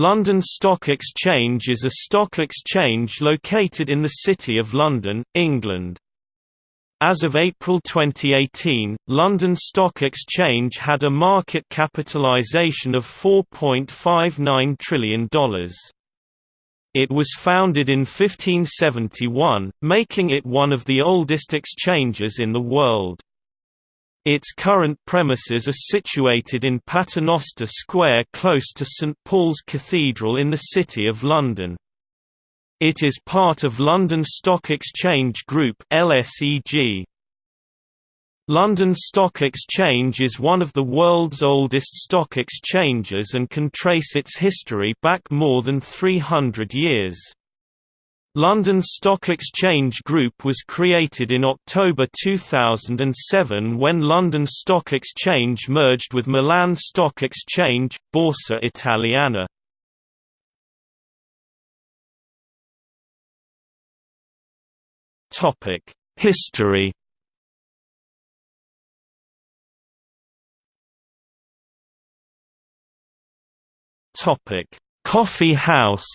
London Stock Exchange is a stock exchange located in the City of London, England. As of April 2018, London Stock Exchange had a market capitalisation of $4.59 trillion. It was founded in 1571, making it one of the oldest exchanges in the world. Its current premises are situated in Paternoster Square close to St Paul's Cathedral in the City of London. It is part of London Stock Exchange Group LSEG. London Stock Exchange is one of the world's oldest stock exchanges and can trace its history back more than 300 years. London Stock Exchange Group was created in October 2007 when London Stock Exchange merged with Milan Stock Exchange, Borsa Italiana. History Coffee House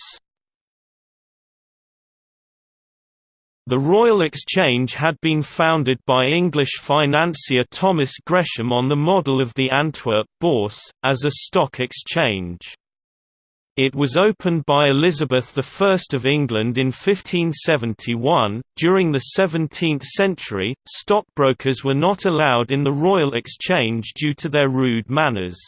The Royal Exchange had been founded by English financier Thomas Gresham on the model of the Antwerp Bourse, as a stock exchange. It was opened by Elizabeth I of England in 1571. During the 17th century, stockbrokers were not allowed in the Royal Exchange due to their rude manners.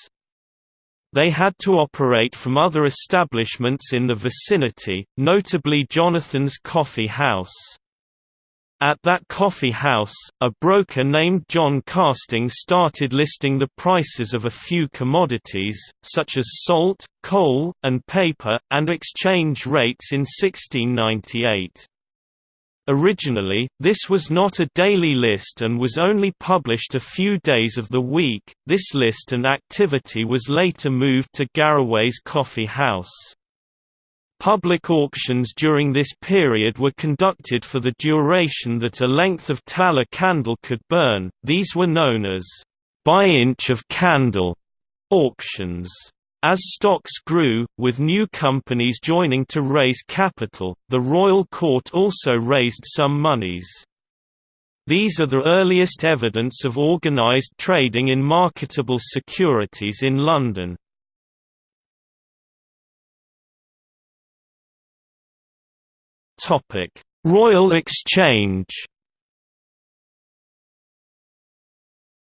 They had to operate from other establishments in the vicinity, notably Jonathan's Coffee House. At that coffee house, a broker named John Castaing started listing the prices of a few commodities, such as salt, coal, and paper, and exchange rates in 1698. Originally, this was not a daily list and was only published a few days of the week. This list and activity was later moved to Garraway's Coffee House. Public auctions during this period were conducted for the duration that a length of tallow candle could burn, these were known as by inch of candle auctions. As stocks grew, with new companies joining to raise capital, the royal court also raised some monies. These are the earliest evidence of organised trading in marketable securities in London. Topic: Royal Exchange.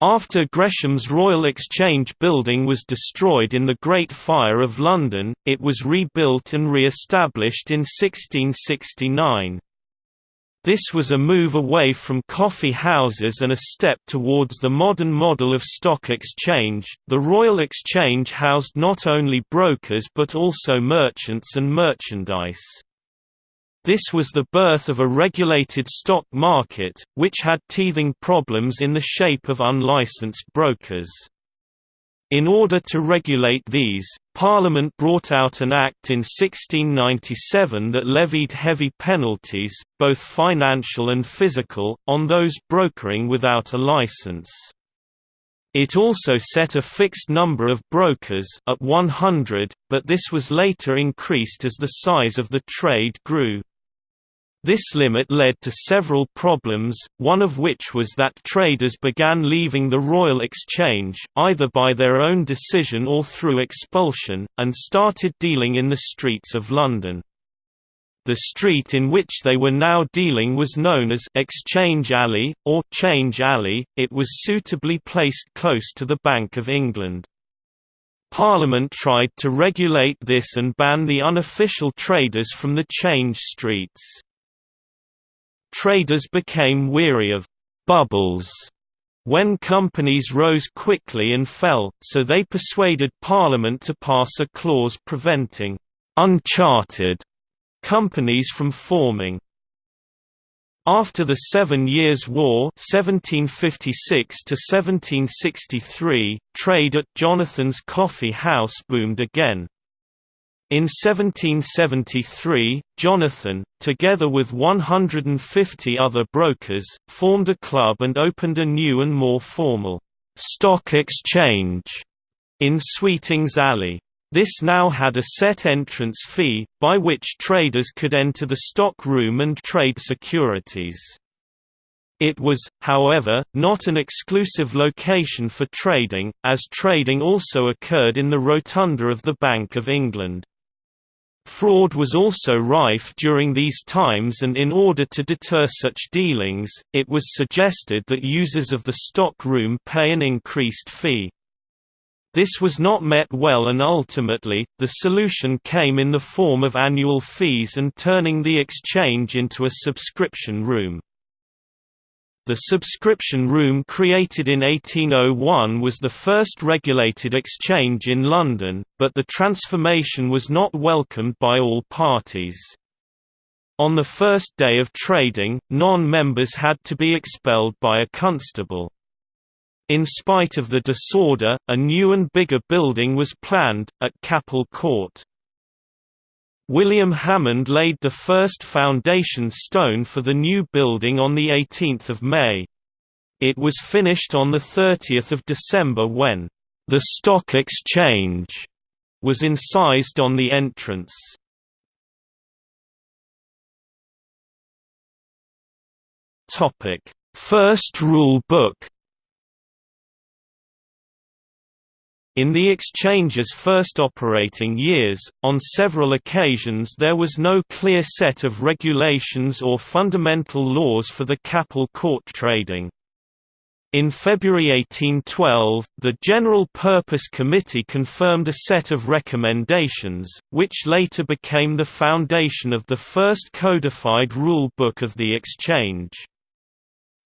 After Gresham's Royal Exchange building was destroyed in the Great Fire of London, it was rebuilt and re-established in 1669. This was a move away from coffee houses and a step towards the modern model of stock exchange. The Royal Exchange housed not only brokers but also merchants and merchandise. This was the birth of a regulated stock market, which had teething problems in the shape of unlicensed brokers. In order to regulate these, Parliament brought out an Act in 1697 that levied heavy penalties, both financial and physical, on those brokering without a license. It also set a fixed number of brokers at 100, but this was later increased as the size of the trade grew. This limit led to several problems, one of which was that traders began leaving the Royal Exchange, either by their own decision or through expulsion, and started dealing in the streets of London. The street in which they were now dealing was known as Exchange Alley, or Change Alley, it was suitably placed close to the Bank of England. Parliament tried to regulate this and ban the unofficial traders from the change streets. Traders became weary of «bubbles» when companies rose quickly and fell, so they persuaded Parliament to pass a clause preventing «unchartered» companies from forming. After the Seven Years' War 1756 trade at Jonathan's Coffee House boomed again. In 1773, Jonathan, together with 150 other brokers, formed a club and opened a new and more formal stock exchange in Sweetings Alley. This now had a set entrance fee, by which traders could enter the stock room and trade securities. It was, however, not an exclusive location for trading, as trading also occurred in the rotunda of the Bank of England. Fraud was also rife during these times and in order to deter such dealings, it was suggested that users of the stock room pay an increased fee. This was not met well and ultimately, the solution came in the form of annual fees and turning the exchange into a subscription room. The subscription room created in 1801 was the first regulated exchange in London, but the transformation was not welcomed by all parties. On the first day of trading, non-members had to be expelled by a constable. In spite of the disorder, a new and bigger building was planned, at Capel Court. William Hammond laid the first foundation stone for the new building on 18 May. It was finished on 30 December when the Stock Exchange was incised on the entrance. First rule book In the exchange's first operating years, on several occasions there was no clear set of regulations or fundamental laws for the Capel Court trading. In February 1812, the General Purpose Committee confirmed a set of recommendations, which later became the foundation of the first codified rule book of the exchange.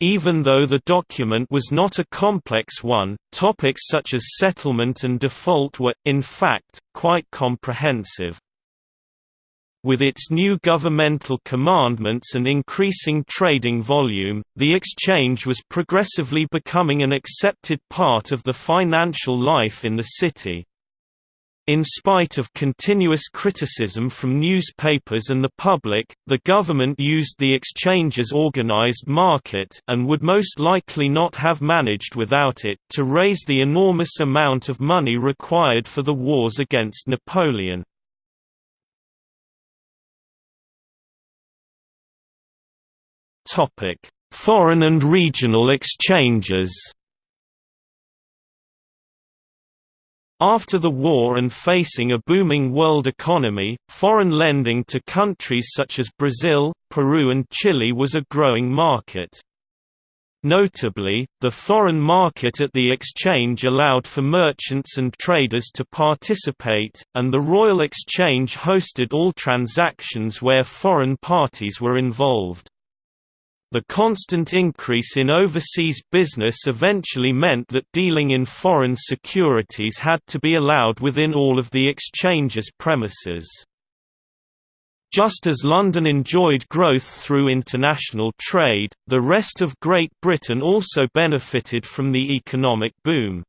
Even though the document was not a complex one, topics such as settlement and default were, in fact, quite comprehensive. With its new governmental commandments and increasing trading volume, the exchange was progressively becoming an accepted part of the financial life in the city. In spite of continuous criticism from newspapers and the public, the government used the exchange exchange's organized market and would most likely not have managed without it to raise the enormous amount of money required for the wars against Napoleon. Foreign and regional exchanges After the war and facing a booming world economy, foreign lending to countries such as Brazil, Peru and Chile was a growing market. Notably, the foreign market at the exchange allowed for merchants and traders to participate, and the Royal Exchange hosted all transactions where foreign parties were involved. The constant increase in overseas business eventually meant that dealing in foreign securities had to be allowed within all of the exchange's premises. Just as London enjoyed growth through international trade, the rest of Great Britain also benefited from the economic boom.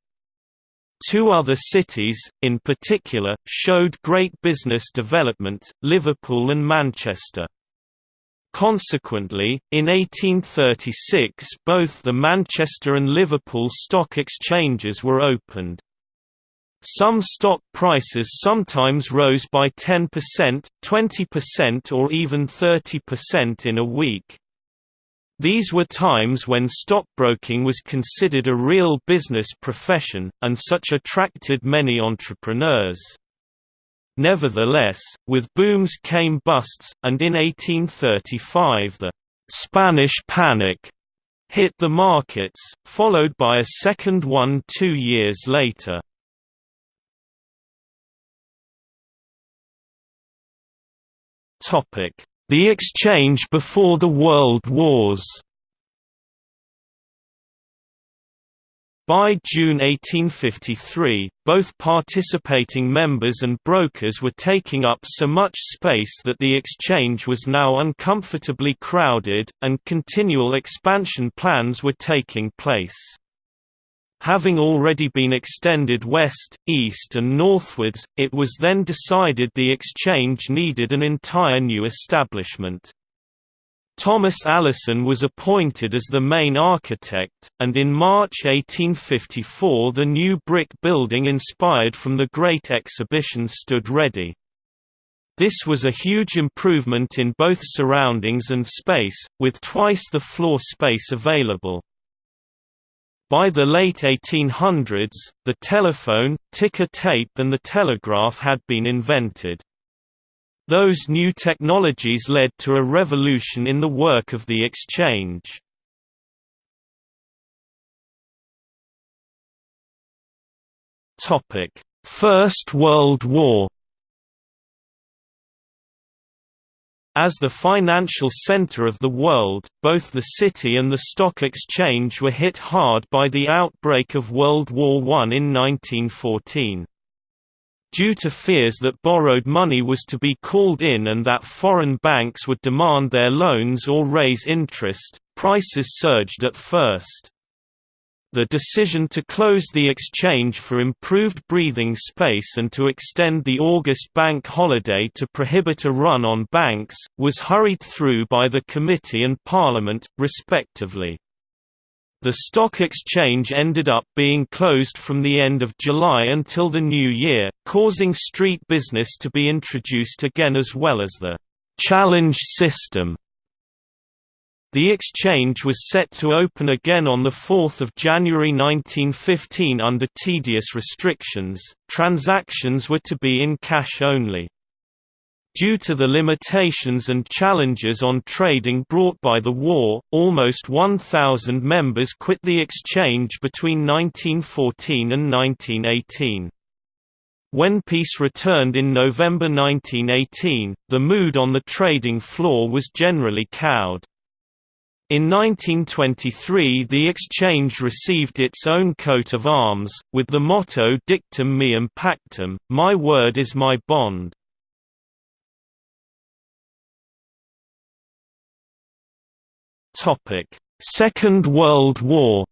Two other cities, in particular, showed great business development, Liverpool and Manchester. Consequently, in 1836 both the Manchester and Liverpool stock exchanges were opened. Some stock prices sometimes rose by 10%, 20% or even 30% in a week. These were times when stockbroking was considered a real business profession, and such attracted many entrepreneurs. Nevertheless, with booms came busts, and in 1835 the «Spanish Panic» hit the markets, followed by a second one two years later. The exchange before the World Wars By June 1853, both participating members and brokers were taking up so much space that the exchange was now uncomfortably crowded, and continual expansion plans were taking place. Having already been extended west, east and northwards, it was then decided the exchange needed an entire new establishment. Thomas Allason was appointed as the main architect, and in March 1854 the new brick building inspired from the Great Exhibition stood ready. This was a huge improvement in both surroundings and space, with twice the floor space available. By the late 1800s, the telephone, ticker tape and the telegraph had been invented. Those new technologies led to a revolution in the work of the exchange. First World War As the financial center of the world, both the city and the stock exchange were hit hard by the outbreak of World War I in 1914. Due to fears that borrowed money was to be called in and that foreign banks would demand their loans or raise interest, prices surged at first. The decision to close the exchange for improved breathing space and to extend the August bank holiday to prohibit a run on banks, was hurried through by the committee and parliament, respectively. The stock exchange ended up being closed from the end of July until the new year, causing street business to be introduced again as well as the «challenge system». The exchange was set to open again on 4 January 1915 under tedious restrictions, transactions were to be in cash only. Due to the limitations and challenges on trading brought by the war, almost 1,000 members quit the exchange between 1914 and 1918. When peace returned in November 1918, the mood on the trading floor was generally cowed. In 1923 the exchange received its own coat of arms, with the motto Dictum meum pactum, my word is my bond. Second World War.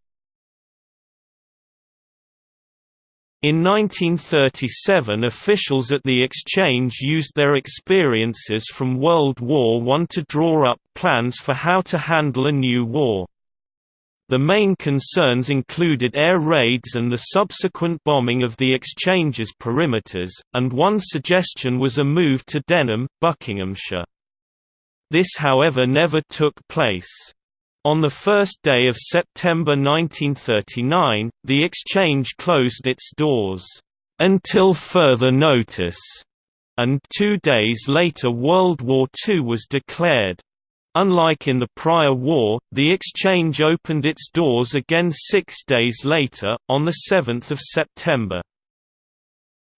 In 1937 officials at the exchange used their experiences from World War I to draw up plans for how to handle a new war. The main concerns included air raids and the subsequent bombing of the exchange's perimeters, and one suggestion was a move to Denham, Buckinghamshire. This however never took place. On the first day of September 1939, the exchange closed its doors, "...until further notice", and two days later World War II was declared. Unlike in the prior war, the exchange opened its doors again six days later, on 7 September.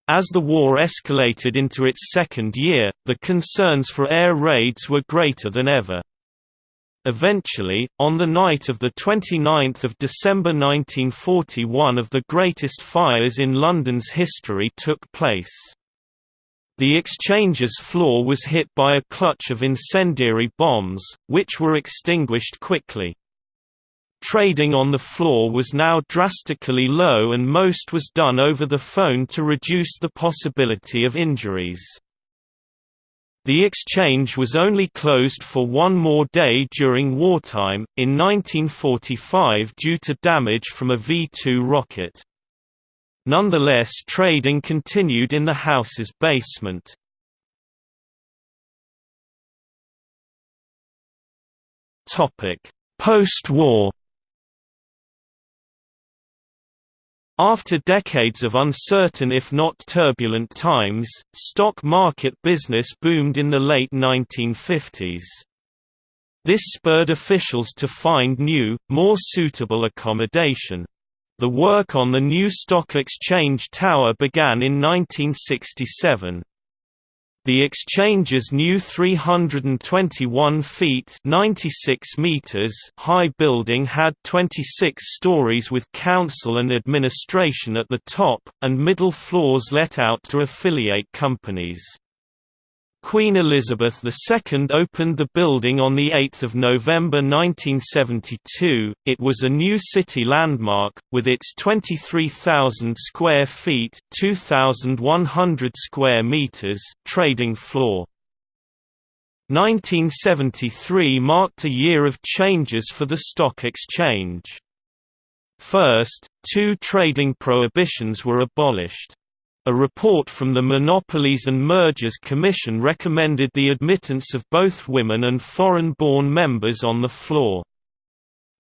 As the war escalated into its second year, the concerns for air raids were greater than ever. Eventually, on the night of 29 December 1940 one of the greatest fires in London's history took place. The exchange's floor was hit by a clutch of incendiary bombs, which were extinguished quickly. Trading on the floor was now drastically low and most was done over the phone to reduce the possibility of injuries. The exchange was only closed for one more day during wartime, in 1945 due to damage from a V-2 rocket. Nonetheless trading continued in the house's basement. Post-war After decades of uncertain if not turbulent times, stock market business boomed in the late 1950s. This spurred officials to find new, more suitable accommodation. The work on the new stock exchange tower began in 1967. The exchange's new 321 feet 96 meters high building had 26 stories with council and administration at the top, and middle floors let out to affiliate companies. Queen Elizabeth II opened the building on 8 November 1972. It was a new city landmark, with its 23,000 square feet 2,100 square meters trading floor. 1973 marked a year of changes for the stock exchange. First, two trading prohibitions were abolished. A report from the Monopolies and Mergers Commission recommended the admittance of both women and foreign-born members on the floor.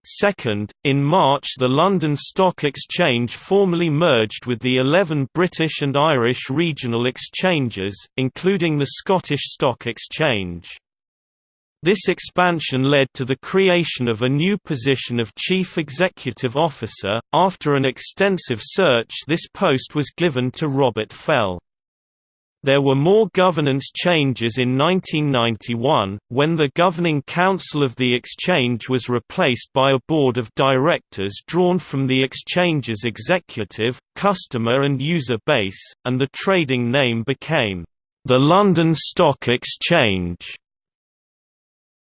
Second, in March the London Stock Exchange formally merged with the 11 British and Irish regional exchanges, including the Scottish Stock Exchange. This expansion led to the creation of a new position of Chief Executive Officer. After an extensive search, this post was given to Robert Fell. There were more governance changes in 1991, when the Governing Council of the Exchange was replaced by a board of directors drawn from the Exchange's executive, customer and user base, and the trading name became, "...the London Stock Exchange".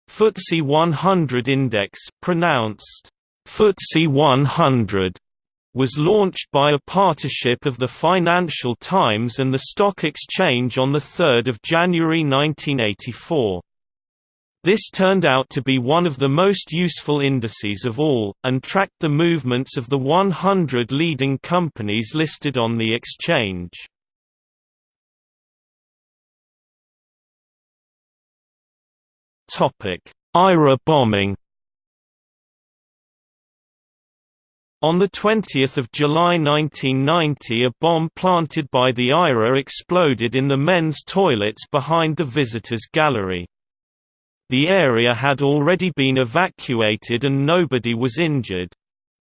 FTSE 100 index pronounced FTSE 100 was launched by a partnership of the Financial Times and the Stock Exchange on 3 January 1984. This turned out to be one of the most useful indices of all, and tracked the movements of the 100 leading companies listed on the exchange. IRA bombing On 20 July 1990 a bomb planted by the IRA exploded in the men's toilets behind the visitors' gallery. The area had already been evacuated and nobody was injured.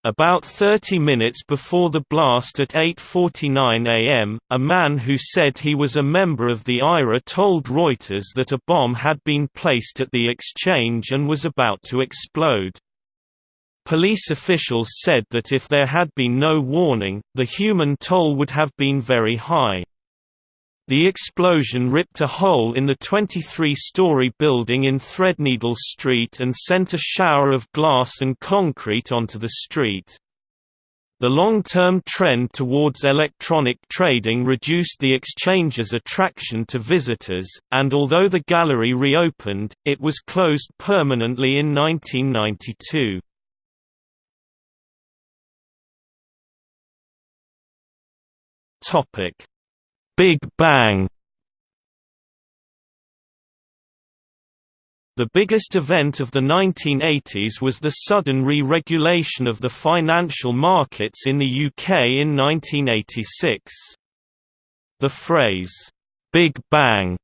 About 30 minutes before the blast at 8.49 am, a man who said he was a member of the IRA told Reuters that a bomb had been placed at the exchange and was about to explode. Police officials said that if there had been no warning, the human toll would have been very high. The explosion ripped a hole in the 23-story building in Threadneedle Street and sent a shower of glass and concrete onto the street. The long-term trend towards electronic trading reduced the exchange's attraction to visitors, and although the gallery reopened, it was closed permanently in 1992. Topic Big Bang The biggest event of the 1980s was the sudden re-regulation of the financial markets in the UK in 1986. The phrase, "'Big Bang'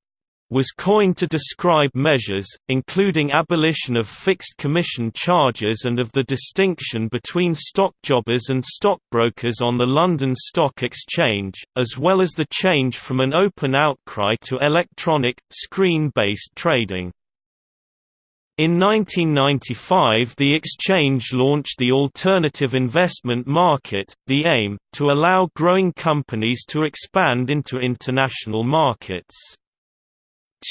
was coined to describe measures, including abolition of fixed commission charges and of the distinction between stockjobbers and stockbrokers on the London Stock Exchange, as well as the change from an open outcry to electronic, screen-based trading. In 1995 the exchange launched the Alternative Investment Market, the AIM, to allow growing companies to expand into international markets.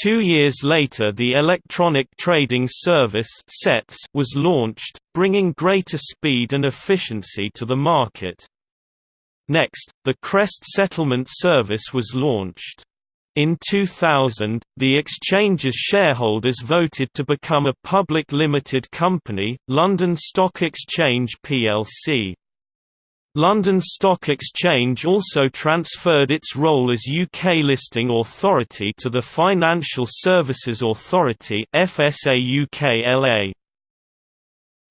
Two years later the electronic trading service was launched, bringing greater speed and efficiency to the market. Next, the Crest Settlement Service was launched. In 2000, the exchange's shareholders voted to become a public limited company, London Stock Exchange plc. London Stock Exchange also transferred its role as UK listing authority to the Financial Services Authority FSA UK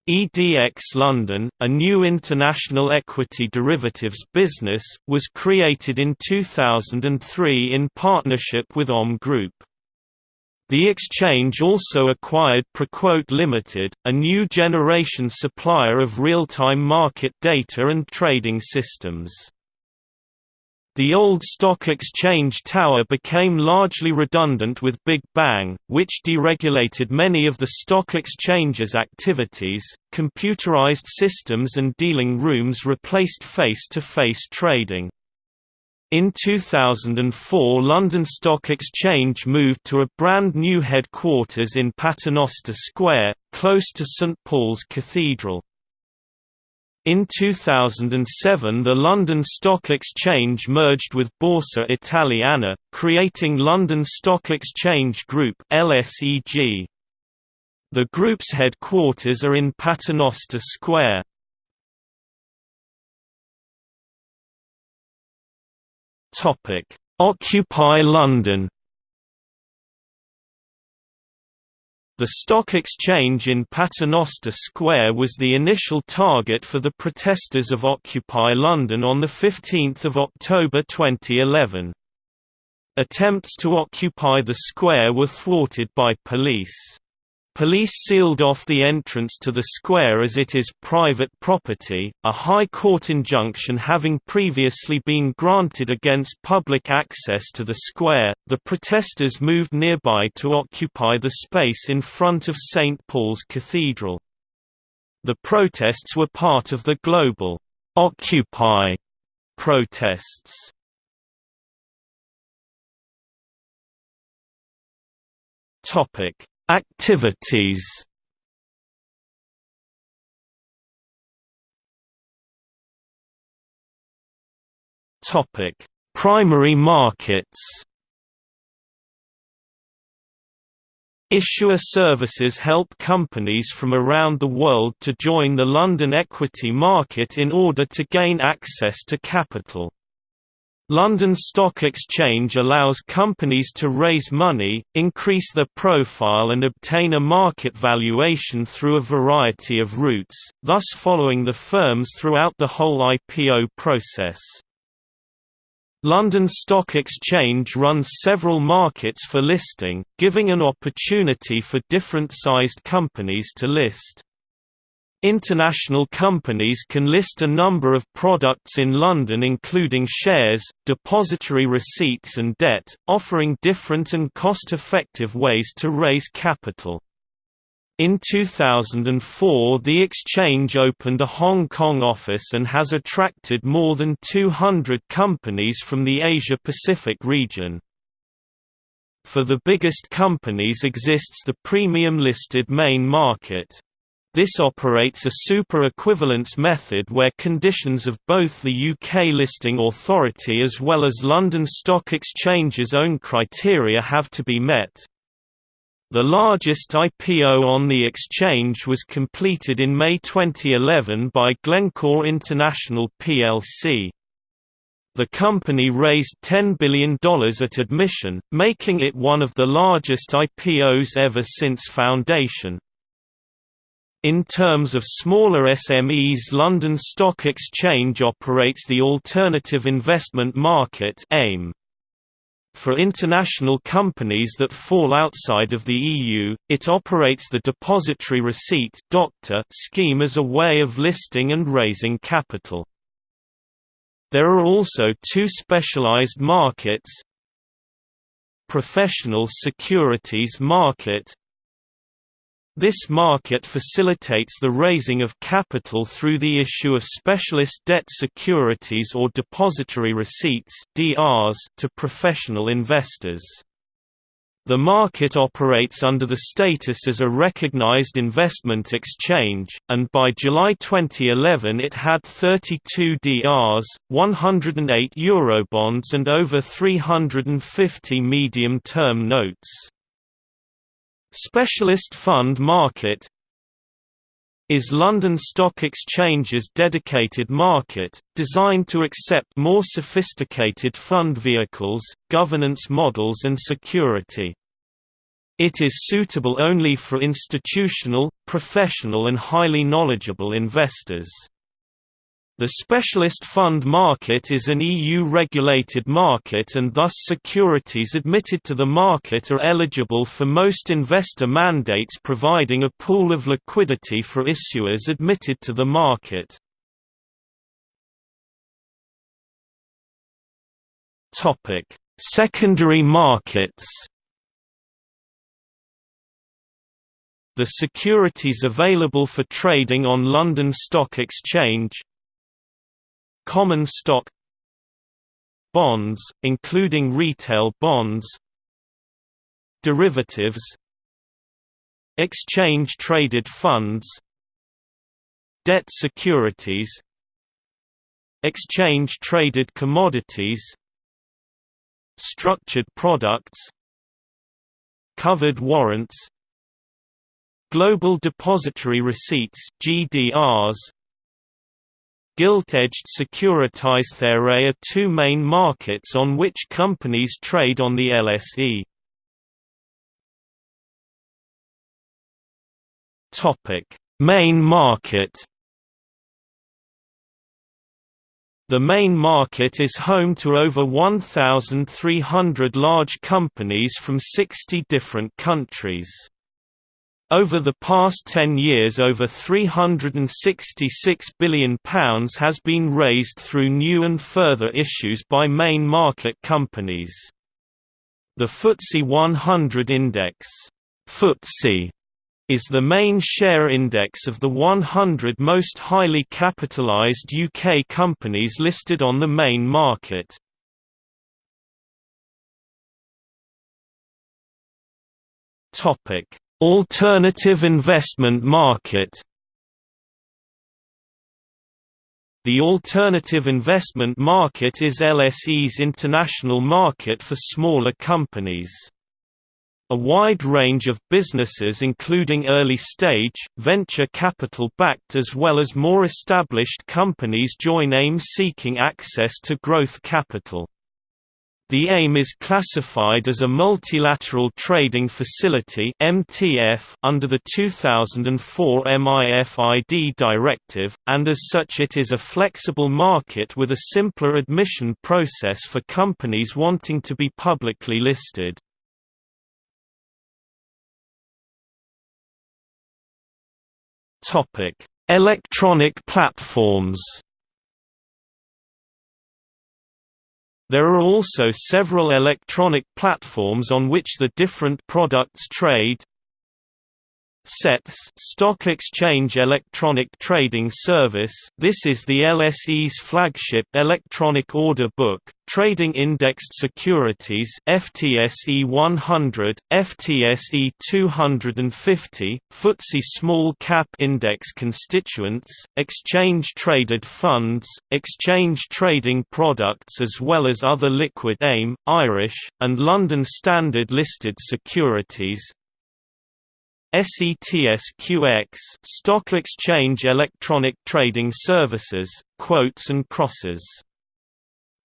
EDX London, a new international equity derivatives business, was created in 2003 in partnership with OM Group. The exchange also acquired Proquote Limited, a new generation supplier of real-time market data and trading systems. The old stock exchange tower became largely redundant with Big Bang, which deregulated many of the stock exchange's activities. Computerized systems and dealing rooms replaced face-to-face -face trading. In 2004 London Stock Exchange moved to a brand new headquarters in Paternoster Square, close to St Paul's Cathedral. In 2007 the London Stock Exchange merged with Borsa Italiana, creating London Stock Exchange Group. The group's headquarters are in Paternoster Square. Occupy London The stock exchange in Paternoster Square was the initial target for the protesters of Occupy London on 15 October 2011. Attempts to occupy the square were thwarted by police. Police sealed off the entrance to the square as it is private property, a High Court injunction having previously been granted against public access to the square. The protesters moved nearby to occupy the space in front of St. Paul's Cathedral. The protests were part of the global Occupy protests. Topic Activities Topic: Primary markets. Issuer services help companies from around the world to join the London equity market in order to gain access to capital. London Stock Exchange allows companies to raise money, increase their profile and obtain a market valuation through a variety of routes, thus following the firms throughout the whole IPO process. London Stock Exchange runs several markets for listing, giving an opportunity for different-sized companies to list. International companies can list a number of products in London including shares, depository receipts and debt, offering different and cost-effective ways to raise capital. In 2004 the exchange opened a Hong Kong office and has attracted more than 200 companies from the Asia-Pacific region. For the biggest companies exists the premium listed main market. This operates a super-equivalence method where conditions of both the UK listing authority as well as London Stock Exchange's own criteria have to be met. The largest IPO on the exchange was completed in May 2011 by Glencore International plc. The company raised $10 billion at admission, making it one of the largest IPOs ever since foundation. In terms of smaller SMEs London Stock Exchange operates the Alternative Investment Market AIM. For international companies that fall outside of the EU, it operates the Depository Receipt scheme as a way of listing and raising capital. There are also two specialized markets Professional Securities Market this market facilitates the raising of capital through the issue of specialist debt securities or depository receipts (DRs) to professional investors. The market operates under the status as a recognized investment exchange, and by July 2011 it had 32 DRs, 108 Eurobonds and over 350 medium-term notes. Specialist Fund Market is London Stock Exchange's dedicated market, designed to accept more sophisticated fund vehicles, governance models and security. It is suitable only for institutional, professional and highly knowledgeable investors. The specialist fund market is an EU-regulated market and thus securities admitted to the market are eligible for most investor mandates providing a pool of liquidity for issuers admitted to the market. Secondary markets The securities available for trading on London Stock Exchange Common stock Bonds, including retail bonds Derivatives Exchange-traded funds Debt securities Exchange-traded commodities Structured products Covered warrants Global Depository Receipts GDRs Gilt-edged securitized There are two main markets on which companies trade on the LSE. Main market The main market is home to over 1,300 large companies from 60 different countries. Over the past 10 years over £366 billion has been raised through new and further issues by main market companies. The FTSE 100 Index FTSE is the main share index of the 100 most highly capitalised UK companies listed on the main market. Alternative investment market The alternative investment market is LSE's international market for smaller companies. A wide range of businesses including early-stage, venture capital-backed as well as more established companies join AIM seeking access to growth capital. The AIM is classified as a multilateral trading facility (MTF) under the 2004 MIFID directive, and as such it is a flexible market with a simpler admission process for companies wanting to be publicly listed. Topic: Electronic platforms. There are also several electronic platforms on which the different products trade, SETS Stock Exchange Electronic Trading Service. This is the LSE's flagship electronic order book, trading indexed securities FTSE 100, FTSE 250, FTSE Small Cap Index constituents, exchange-traded funds, exchange trading products as well as other liquid AIM, Irish, and London Standard listed securities, SETSQX Stock Exchange Electronic Trading Services, quotes and crosses.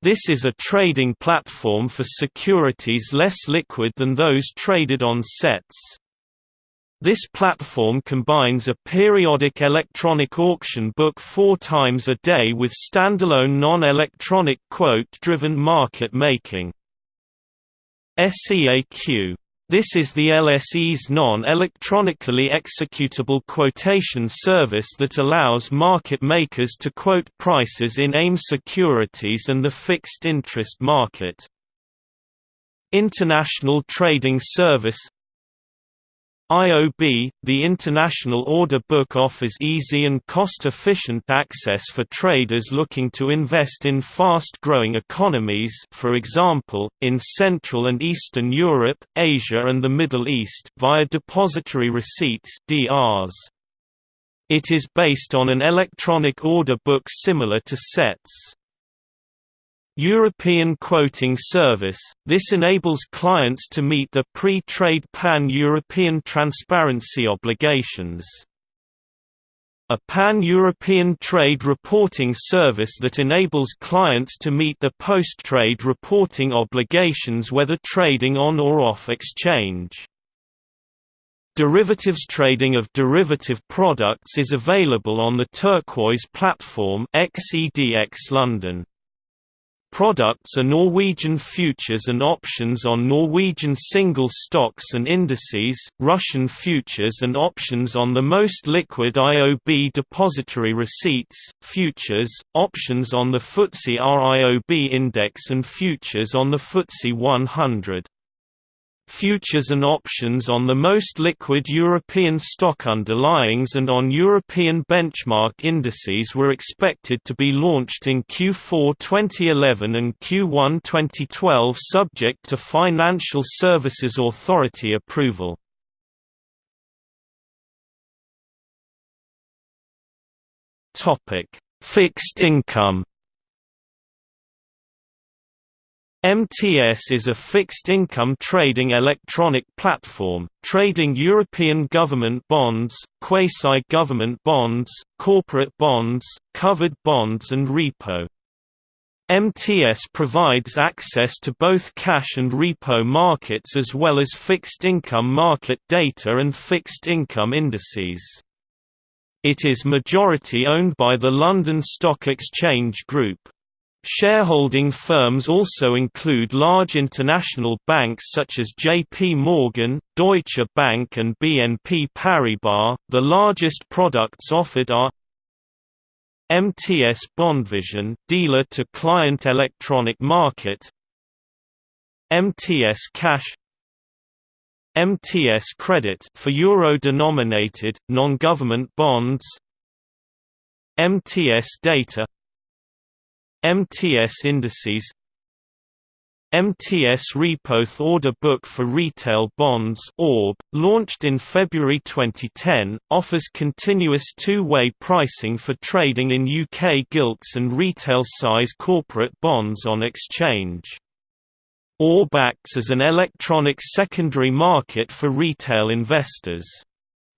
This is a trading platform for securities less liquid than those traded on sets. This platform combines a periodic electronic auction book four times a day with standalone non-electronic quote-driven market making. SEAQ this is the LSE's non-electronically executable quotation service that allows market makers to quote prices in AIM securities and the fixed interest market. International Trading Service IOB, the International Order Book offers easy and cost-efficient access for traders looking to invest in fast-growing economies for example, in Central and Eastern Europe, Asia and the Middle East via depository receipts DRs. It is based on an electronic order book similar to SETS. European Quoting Service – This enables clients to meet the pre-trade pan-European transparency obligations. A pan-European trade reporting service that enables clients to meet the post-trade reporting obligations whether trading on or off exchange. Derivatives trading of derivative products is available on the Turquoise platform XEDX London. Products are Norwegian futures and options on Norwegian single stocks and indices, Russian futures and options on the most liquid IOB depository receipts, futures, options on the FTSE RIOB index and futures on the FTSE 100 futures and options on the most liquid European stock underlyings and on European benchmark indices were expected to be launched in Q4 2011 and Q1 2012 subject to Financial Services Authority approval. Fixed income MTS is a fixed-income trading electronic platform, trading European government bonds, quasi-government bonds, corporate bonds, covered bonds and repo. MTS provides access to both cash and repo markets as well as fixed-income market data and fixed-income indices. It is majority owned by the London Stock Exchange Group. Shareholding firms also include large international banks such as JP Morgan, Deutsche Bank and BNP Paribas. The largest products offered are MTS Bondvision, dealer to client electronic market. MTS Cash MTS Credit for euro-denominated non-government bonds MTS Data MTS indices MTS Repo Order Book for Retail Bonds ORB, launched in February 2010, offers continuous two-way pricing for trading in UK gilts and retail-size corporate bonds on exchange. ORB acts as an electronic secondary market for retail investors.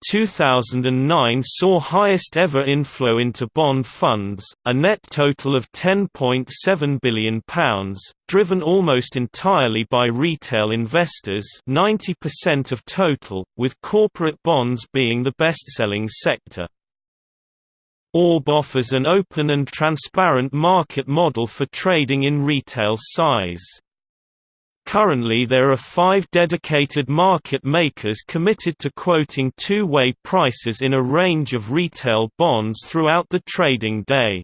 2009 saw highest ever inflow into bond funds, a net total of £10.7 billion, driven almost entirely by retail investors 90% of total, with corporate bonds being the best-selling sector. ORB offers an open and transparent market model for trading in retail size. Currently there are five dedicated market makers committed to quoting two-way prices in a range of retail bonds throughout the trading day.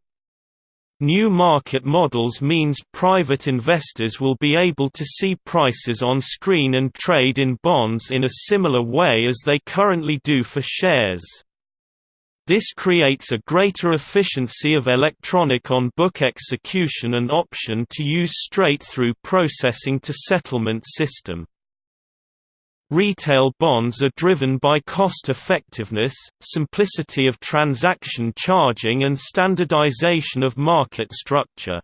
New market models means private investors will be able to see prices on screen and trade in bonds in a similar way as they currently do for shares. This creates a greater efficiency of electronic on-book execution and option to use straight-through processing to settlement system. Retail bonds are driven by cost effectiveness, simplicity of transaction charging and standardization of market structure.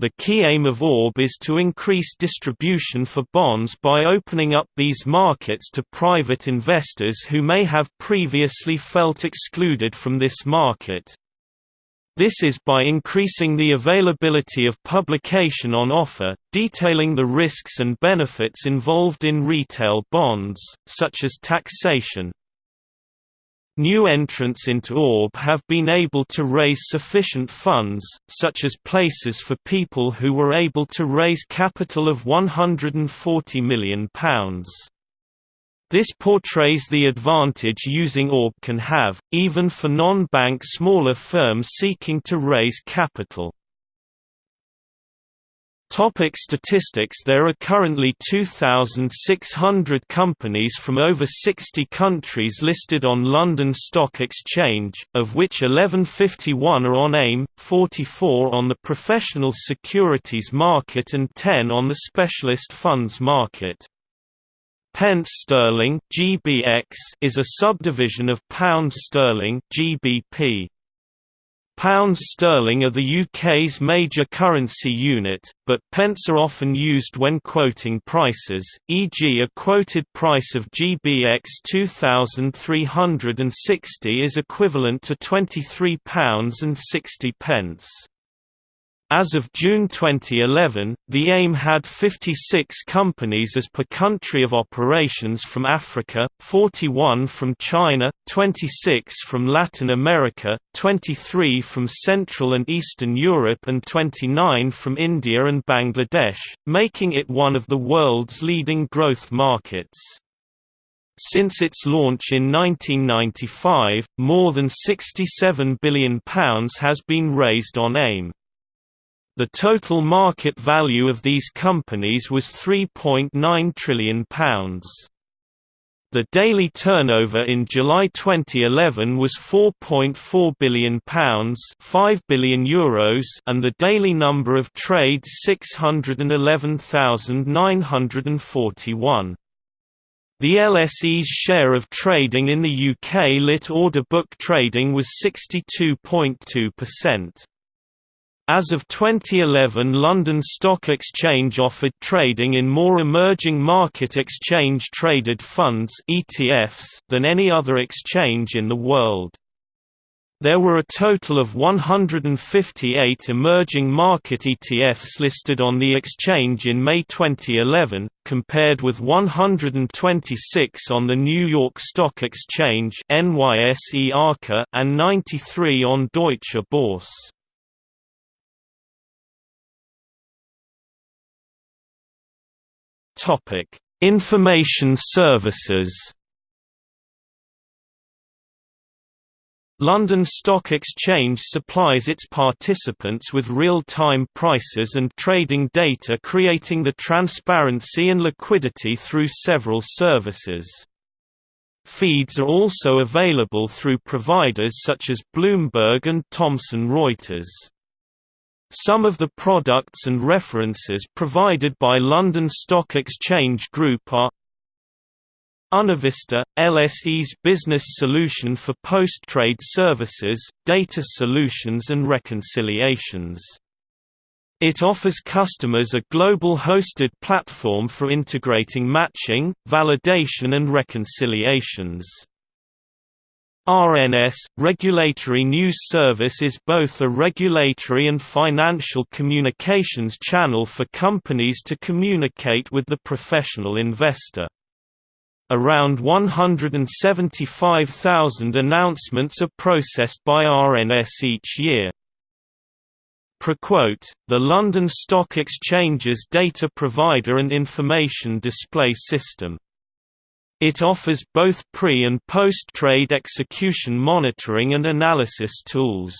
The key aim of ORB is to increase distribution for bonds by opening up these markets to private investors who may have previously felt excluded from this market. This is by increasing the availability of publication on offer, detailing the risks and benefits involved in retail bonds, such as taxation, New entrants into ORB have been able to raise sufficient funds, such as places for people who were able to raise capital of £140 million. This portrays the advantage using ORB can have, even for non-bank smaller firms seeking to raise capital. Topic statistics There are currently 2,600 companies from over 60 countries listed on London Stock Exchange, of which 1151 are on AIM, 44 on the professional securities market and 10 on the specialist funds market. Pence sterling (GBX) is a subdivision of pound sterling (GBP). Pounds sterling are the UK's major currency unit, but pence are often used when quoting prices, e.g. a quoted price of GBX 2360 is equivalent to £23.60. As of June 2011, the AIM had 56 companies as per country of operations from Africa, 41 from China, 26 from Latin America, 23 from Central and Eastern Europe and 29 from India and Bangladesh, making it one of the world's leading growth markets. Since its launch in 1995, more than £67 billion has been raised on AIM. The total market value of these companies was £3.9 trillion. The daily turnover in July 2011 was £4.4 billion, €5 billion Euros and the daily number of trades 611,941. The LSE's share of trading in the UK lit order book trading was 62.2%. As of 2011 London Stock Exchange offered trading in more emerging market exchange-traded funds ETFs than any other exchange in the world. There were a total of 158 emerging market ETFs listed on the exchange in May 2011, compared with 126 on the New York Stock Exchange and 93 on Deutsche Börse. Topic: Information services. London Stock Exchange supplies its participants with real-time prices and trading data creating the transparency and liquidity through several services. Feeds are also available through providers such as Bloomberg and Thomson Reuters. Some of the products and references provided by London Stock Exchange Group are UnaVista, LSE's business solution for post-trade services, data solutions and reconciliations. It offers customers a global hosted platform for integrating matching, validation and reconciliations. RNS, Regulatory News Service is both a regulatory and financial communications channel for companies to communicate with the professional investor. Around 175,000 announcements are processed by RNS each year. ProQuote, the London Stock Exchange's data provider and information display system. It offers both pre- and post-trade execution monitoring and analysis tools.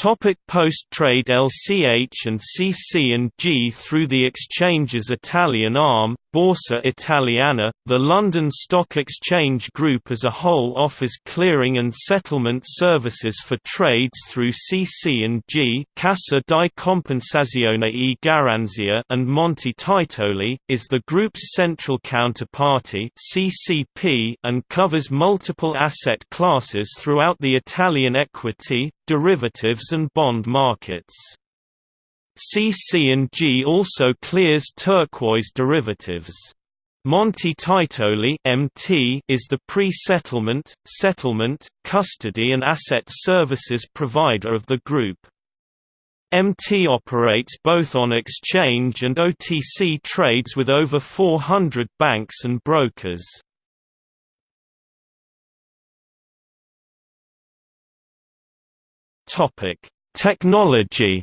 Topic Post-trade LCH and CC and G through the exchange's Italian arm, Borsa Italiana, the London Stock Exchange Group as a whole offers clearing and settlement services for trades through CC&G Cassa di Compensazione e Garanzia and Monte Titoli, is the group's central counterparty CCP and covers multiple asset classes throughout the Italian equity, derivatives and bond markets. CC&G also clears turquoise derivatives. Monte Titoli (MT) is the pre-settlement, settlement, custody and asset services provider of the group. MT operates both on exchange and OTC trades with over 400 banks and brokers. Topic: Technology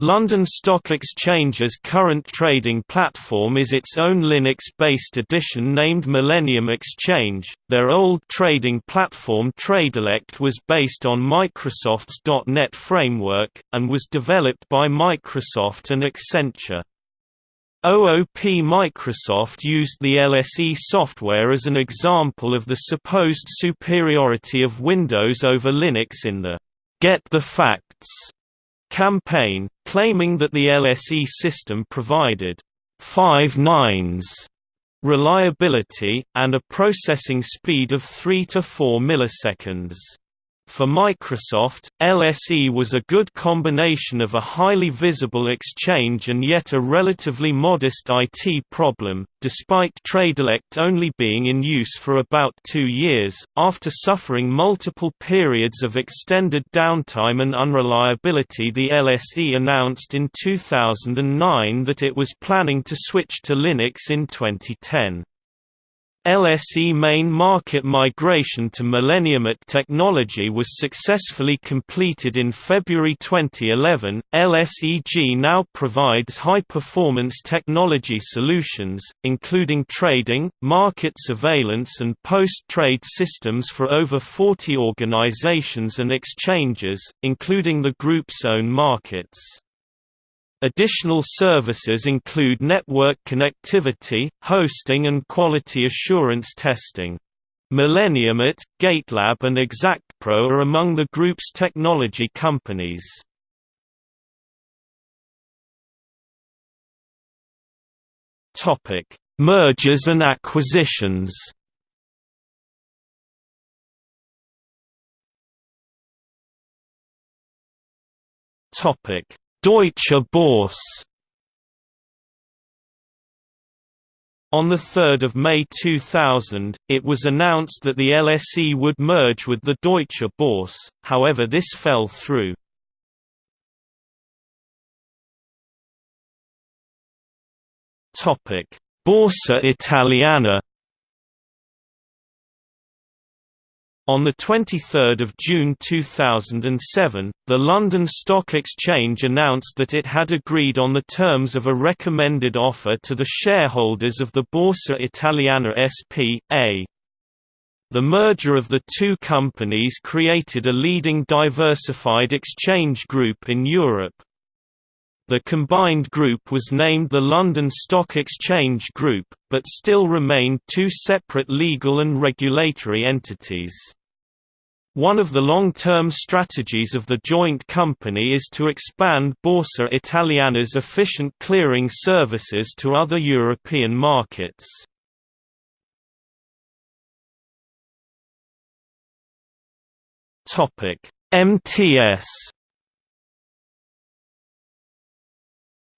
London Stock Exchange's current trading platform is its own Linux-based edition named Millennium Exchange. Their old trading platform Tradelect was based on Microsoft's .NET framework, and was developed by Microsoft and Accenture. OOP Microsoft used the LSE software as an example of the supposed superiority of Windows over Linux in the Get the Facts campaign, claiming that the LSE system provided five nines reliability, and a processing speed of 3 to 4 milliseconds. For Microsoft, LSE was a good combination of a highly visible exchange and yet a relatively modest IT problem, despite Tradelect only being in use for about two years. After suffering multiple periods of extended downtime and unreliability, the LSE announced in 2009 that it was planning to switch to Linux in 2010. LSE main market migration to Millenniumit technology was successfully completed in February 2011. LSEG now provides high-performance technology solutions, including trading, market surveillance and post-trade systems for over 40 organizations and exchanges, including the group's own markets. Additional services include network connectivity, hosting and quality assurance testing. Millenniumit, Gatelab and ExactPro are among the group's technology companies. Mergers and acquisitions. Topic: Deutsche Börse. On 3 May 2000, it was announced that the LSE would merge with the Deutsche Börse, however this fell through. Borsa Italiana On 23 June 2007, the London Stock Exchange announced that it had agreed on the terms of a recommended offer to the shareholders of the Borsa Italiana SP.A. The merger of the two companies created a leading diversified exchange group in Europe. The combined group was named the London Stock Exchange Group, but still remained two separate legal and regulatory entities. One of the long-term strategies of the joint company is to expand Borsa Italiana's efficient clearing services to other European markets. MTS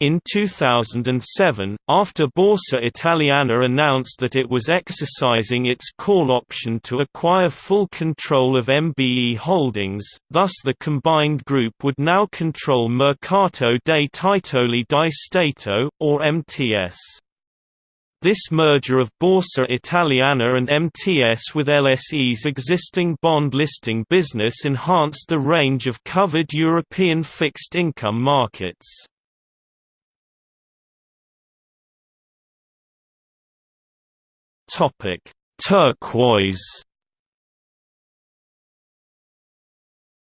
In 2007, after Borsa Italiana announced that it was exercising its call option to acquire full control of MBE Holdings, thus the combined group would now control Mercato dei Titoli di Stato, or MTS. This merger of Borsa Italiana and MTS with LSE's existing bond listing business enhanced the range of covered European fixed income markets. Topic: Turquoise.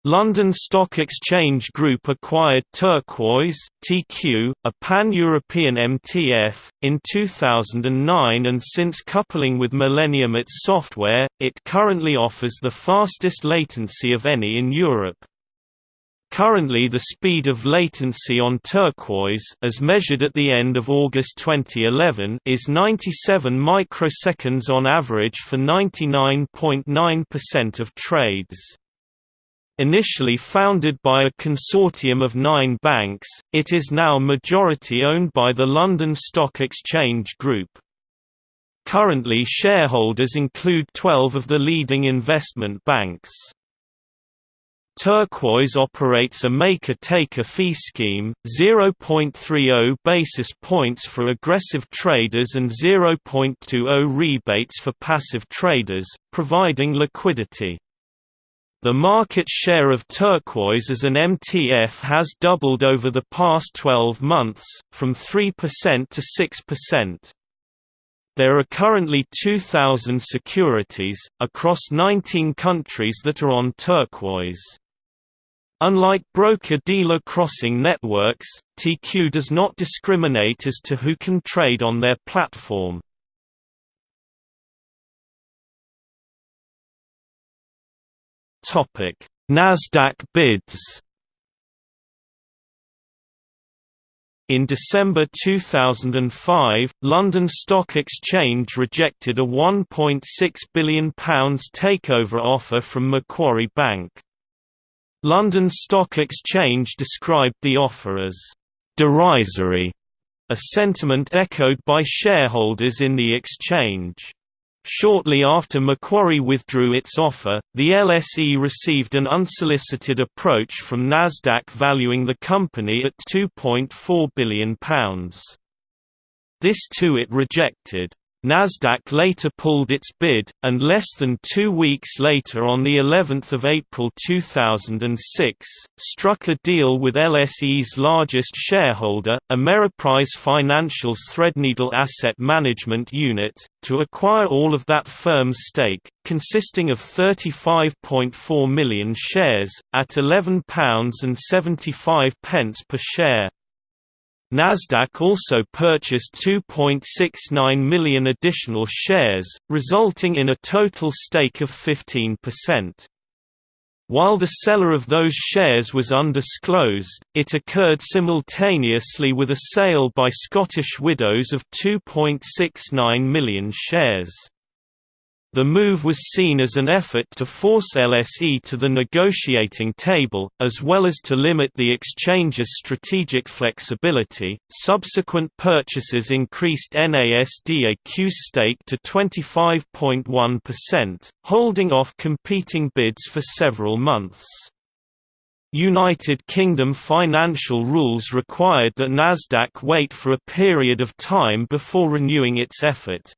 London Stock Exchange Group acquired Turquoise (TQ), a pan-European MTF, in 2009 and since coupling with Millennium its software, it currently offers the fastest latency of any in Europe. Currently the speed of latency on Turquoise as measured at the end of August 2011 is 97 microseconds on average for 99.9% of trades. Initially founded by a consortium of nine banks, it is now majority owned by the London Stock Exchange Group. Currently shareholders include 12 of the leading investment banks. Turquoise operates a maker-taker fee scheme, 0.30 basis points for aggressive traders and 0.20 rebates for passive traders, providing liquidity. The market share of Turquoise as an MTF has doubled over the past 12 months, from 3% to 6%. There are currently 2,000 securities, across 19 countries that are on Turquoise. Unlike broker-dealer crossing networks, TQ does not discriminate as to who can trade on their platform. Nasdaq bids In December 2005, London Stock Exchange rejected a £1.6 billion takeover offer from Macquarie Bank. London Stock Exchange described the offer as derisory, a sentiment echoed by shareholders in the exchange. Shortly after Macquarie withdrew its offer, the LSE received an unsolicited approach from Nasdaq valuing the company at £2.4 billion. This too it rejected. Nasdaq later pulled its bid, and less than two weeks later on of April 2006, struck a deal with LSE's largest shareholder, Ameriprise Financial's Threadneedle Asset Management Unit, to acquire all of that firm's stake, consisting of 35.4 million shares, at £11.75 per share. Nasdaq also purchased 2.69 million additional shares, resulting in a total stake of 15%. While the seller of those shares was undisclosed, it occurred simultaneously with a sale by Scottish Widows of 2.69 million shares. The move was seen as an effort to force LSE to the negotiating table, as well as to limit the exchange's strategic flexibility. Subsequent purchases increased NASDAQ's stake to 25.1%, holding off competing bids for several months. United Kingdom financial rules required that Nasdaq wait for a period of time before renewing its effort.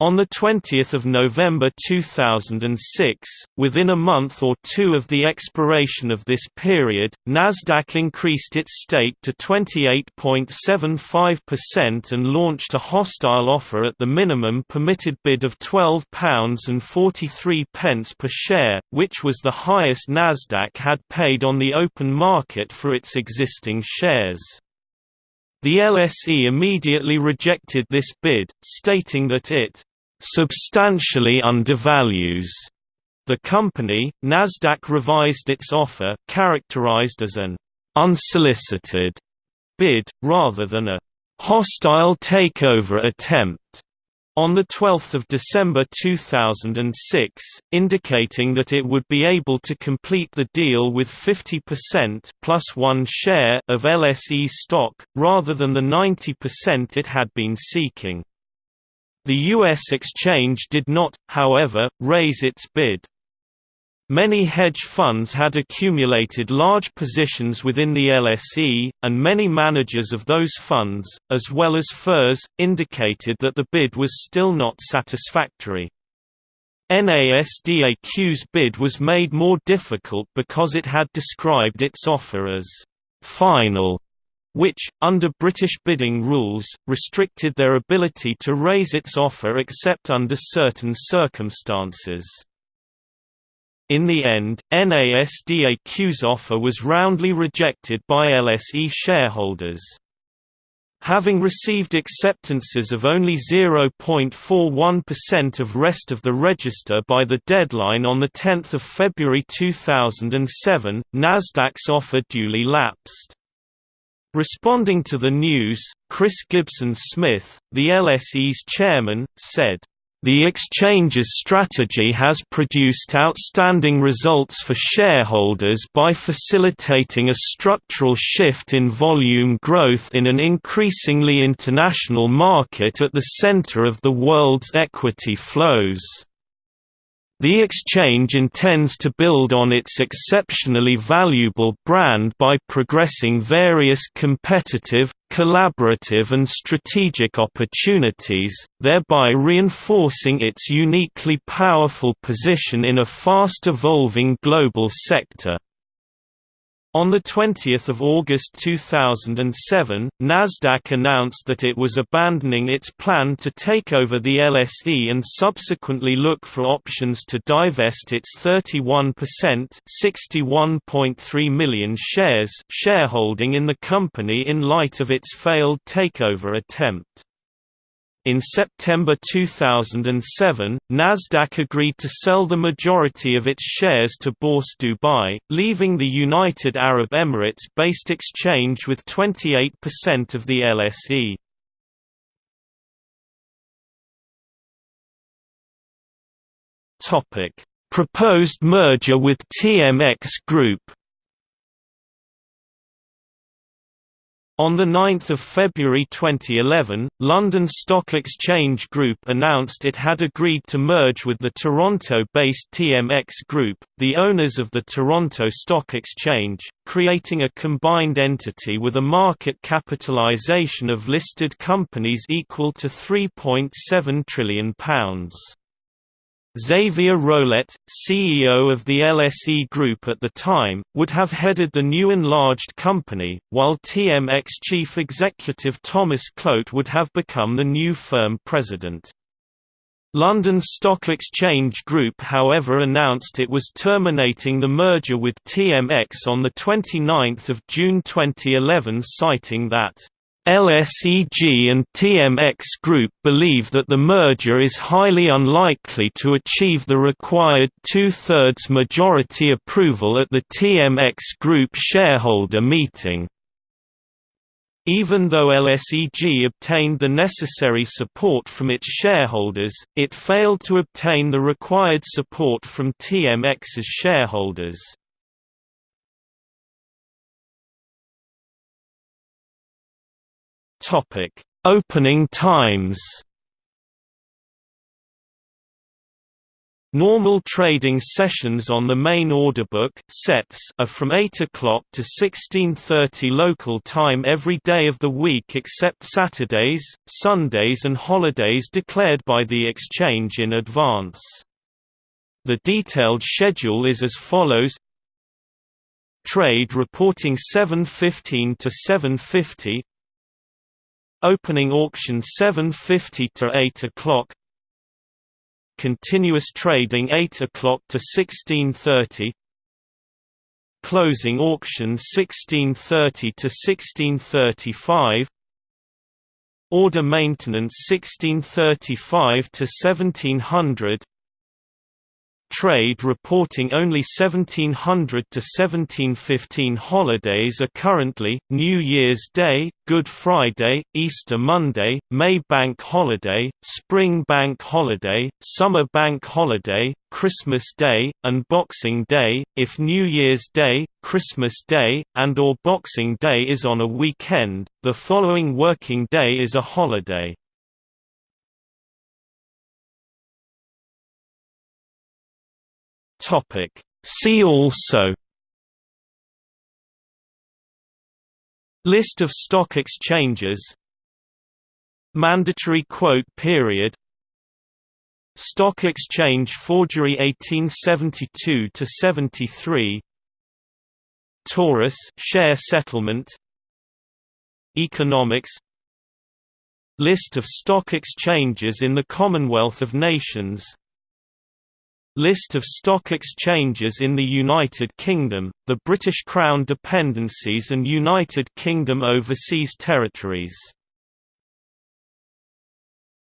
On 20 November 2006, within a month or two of the expiration of this period, Nasdaq increased its stake to 28.75% and launched a hostile offer at the minimum permitted bid of £12.43 per share, which was the highest Nasdaq had paid on the open market for its existing shares. The LSE immediately rejected this bid, stating that it substantially undervalues the company. Nasdaq revised its offer, characterized as an unsolicited bid, rather than a hostile takeover attempt, on 12 December 2006, indicating that it would be able to complete the deal with 50% plus one share of LSE stock, rather than the 90% it had been seeking. The U.S. exchange did not, however, raise its bid. Many hedge funds had accumulated large positions within the LSE, and many managers of those funds, as well as FIRS, indicated that the bid was still not satisfactory. NASDAQ's bid was made more difficult because it had described its offer as «final» which, under British bidding rules, restricted their ability to raise its offer except under certain circumstances. In the end, NASDAQ's offer was roundly rejected by LSE shareholders. Having received acceptances of only 0.41% of rest of the register by the deadline on 10 February 2007, Nasdaq's offer duly lapsed. Responding to the news, Chris Gibson Smith, the LSE's chairman, said, the exchange's strategy has produced outstanding results for shareholders by facilitating a structural shift in volume growth in an increasingly international market at the center of the world's equity flows. The exchange intends to build on its exceptionally valuable brand by progressing various competitive, collaborative and strategic opportunities, thereby reinforcing its uniquely powerful position in a fast-evolving global sector. On 20 August 2007, Nasdaq announced that it was abandoning its plan to take over the LSE and subsequently look for options to divest its 31% (61.3 million shares shareholding in the company in light of its failed takeover attempt. In September 2007, Nasdaq agreed to sell the majority of its shares to Bourse Dubai, leaving the United Arab Emirates-based exchange with 28% of the LSE. Proposed merger with TMX Group On 9 February 2011, London Stock Exchange Group announced it had agreed to merge with the Toronto-based TMX Group, the owners of the Toronto Stock Exchange, creating a combined entity with a market capitalisation of listed companies equal to £3.7 trillion. Xavier Rolet, CEO of the LSE Group at the time, would have headed the new enlarged company, while TMX chief executive Thomas Kloet would have become the new firm president. London Stock Exchange Group however announced it was terminating the merger with TMX on 29 June 2011 citing that LSEG and TMX Group believe that the merger is highly unlikely to achieve the required two-thirds majority approval at the TMX Group shareholder meeting. Even though LSEG obtained the necessary support from its shareholders, it failed to obtain the required support from TMX's shareholders. Opening times Normal trading sessions on the main order book sets are from 8 o'clock to 16.30 local time every day of the week except Saturdays, Sundays and holidays declared by the exchange in advance. The detailed schedule is as follows. Trade reporting 7.15 to 7.50 Opening auction 7.50 to 8 o'clock Continuous trading 8 o'clock to 16:30. Closing auction 16:30 to 16:35. Order maintenance 1635 to 1700 Trade reporting only 1700 to 1715 holidays are currently, New Year's Day, Good Friday, Easter Monday, May Bank Holiday, Spring Bank Holiday, Summer Bank Holiday, Christmas Day, and Boxing Day. If New Year's Day, Christmas Day, and or Boxing Day is on a weekend, the following working day is a holiday. Topic. See also List of stock exchanges Mandatory quote period Stock exchange forgery 1872 to 73 Taurus share settlement Economics List of stock exchanges in the Commonwealth of Nations List of stock exchanges in the United Kingdom, the British Crown dependencies and United Kingdom overseas territories